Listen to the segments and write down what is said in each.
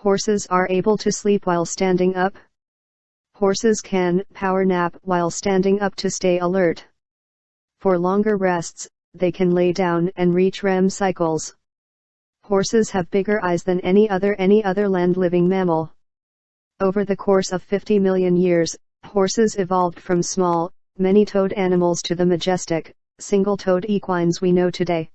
Horses are able to sleep while standing up. Horses can power nap while standing up to stay alert. For longer rests, they can lay down and reach REM cycles. Horses have bigger eyes than any other any other land-living mammal. Over the course of 50 million years, horses evolved from small, many-toed animals to the majestic, single-toed equines we know today.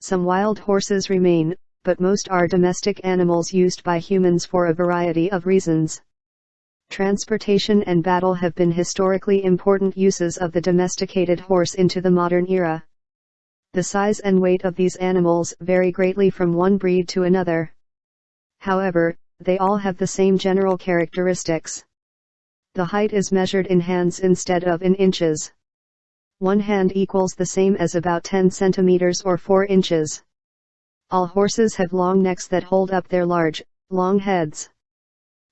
Some wild horses remain, but most are domestic animals used by humans for a variety of reasons. Transportation and battle have been historically important uses of the domesticated horse into the modern era. The size and weight of these animals vary greatly from one breed to another. However, they all have the same general characteristics. The height is measured in hands instead of in inches. One hand equals the same as about 10 centimeters or 4 inches. All horses have long necks that hold up their large, long heads.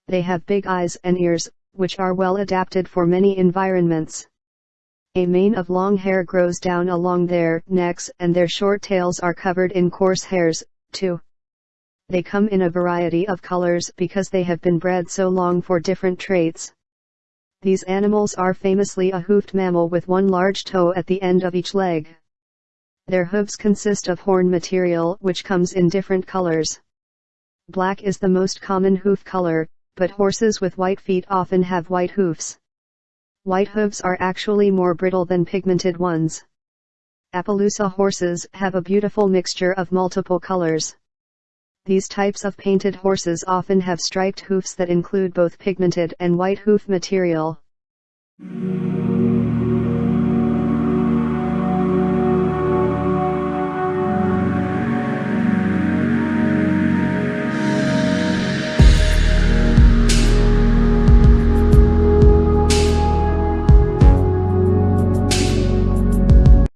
They have big eyes and ears, which are well adapted for many environments. A mane of long hair grows down along their necks and their short tails are covered in coarse hairs, too. They come in a variety of colors because they have been bred so long for different traits. These animals are famously a hoofed mammal with one large toe at the end of each leg. Their hooves consist of horn material which comes in different colors. Black is the most common hoof color, but horses with white feet often have white hoofs. White hooves are actually more brittle than pigmented ones. Appaloosa horses have a beautiful mixture of multiple colors. These types of painted horses often have striped hoofs that include both pigmented and white hoof material.